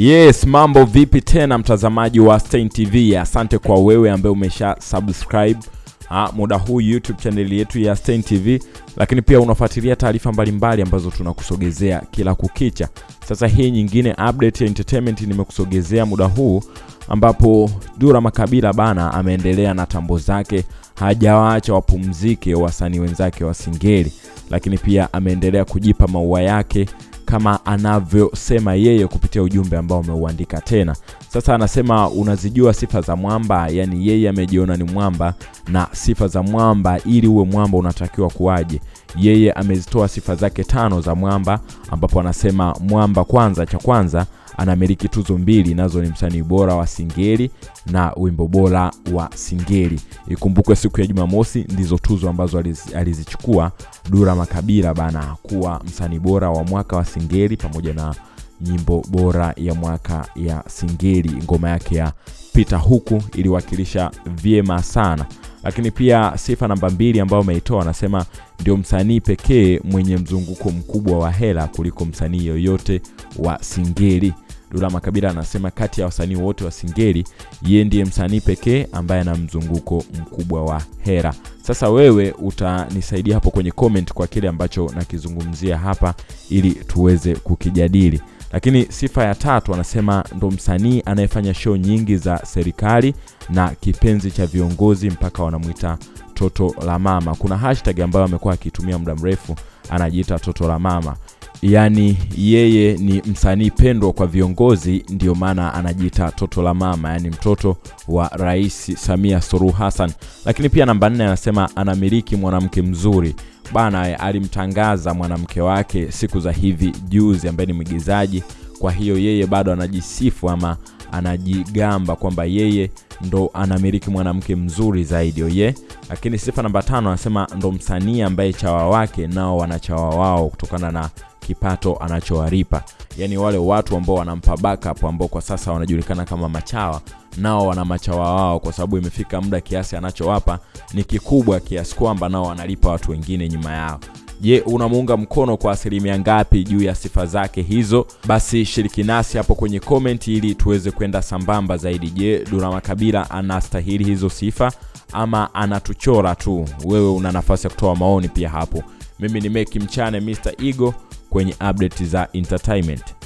Yes, mambo vipi tena mtazamaji wa Stein TV? Asante kwa wewe ambaye umesha subscribe ha, muda huu YouTube channel yetu ya Stein TV, lakini pia unafuatilia taarifa mbalimbali ambazo tunakusogezea kila kukicha. Sasa hii nyingine update ya entertainment nimekusogezea muda huu ambapo Dura Makabila bana ameendelea na tambo zake, hajawaacha wapumzike wasanii wenzake wa Singeli, lakini pia ameendelea kujipa maua yake kama anavyosema yeye kupitia ujumbe ambao ameuandika tena. Sasa anasema unazijua sifa za mwamba, yani yeye amejiona ni mwamba na sifa za mwamba, ili uwe mwamba unatakiwa kuwaje? Yeye amezitoa sifa zake tano za mwamba, ambapo anasema mwamba, kwanza, cha kwanza anamiliki tuzo mbili, nazo ni msanii bora wa Singeli na wimbo bora wa Singeli. Ikumbukwe siku ya Jumamosi ndizo tuzo ambazo aliz, alizichukua Dura Makabila bana kuwa msanii bora wa mwaka wa Singeli pamoja na nyimbo bora ya mwaka ya Singeli. Ngoma yake ya pita huku iliwakilisha vyema sana, lakini pia sifa namba mbili ambayo ameitoa anasema ndio msanii pekee mwenye mzunguko mkubwa wa hela kuliko msanii yoyote wa Singeli. Dula Makabila anasema kati ya wasanii wote wa Singeli yeye ndiye msanii pekee ambaye ana mzunguko mkubwa wa hera. Sasa wewe utanisaidia hapo kwenye comment kwa kile ambacho nakizungumzia hapa ili tuweze kukijadili. Lakini sifa ya tatu anasema ndo msanii anayefanya show nyingi za serikali na kipenzi cha viongozi mpaka wanamwita toto la mama. Kuna hashtag ambayo amekuwa akitumia muda mrefu anajiita toto la mama yaani yeye ni msanii pendwa kwa viongozi, ndio maana anajiita toto la mama, yaani mtoto wa Rais Samia Suluhu Hassan. Lakini pia namba nne anasema anamiliki mwanamke mzuri bana, alimtangaza mwanamke wake siku za hivi juzi, ambaye ni mwigizaji. Kwa hiyo yeye bado anajisifu ama anajigamba kwamba yeye ndo anamiliki mwanamke mzuri zaidi oye. Lakini sifa namba tano anasema ndo msanii ambaye chawa wake nao wanachawa wao kutokana na kipato anachowalipa. Yaani wale watu ambao wanampa backup ambao kwa sasa wanajulikana kama machawa, nao wana machawa wao, kwa sababu imefika muda kiasi anachowapa ni kikubwa kiasi kwamba nao wanalipa watu wengine nyuma yao. Je, unamuunga mkono kwa asilimia ngapi juu ya sifa zake hizo? Basi shiriki nasi hapo kwenye comment ili tuweze kwenda sambamba zaidi. Je, dura Makabila anastahili hizo sifa ama anatuchora tu? Wewe una nafasi ya kutoa maoni pia hapo. Mimi ni Meki Mchane Mr Ego kwenye update za entertainment.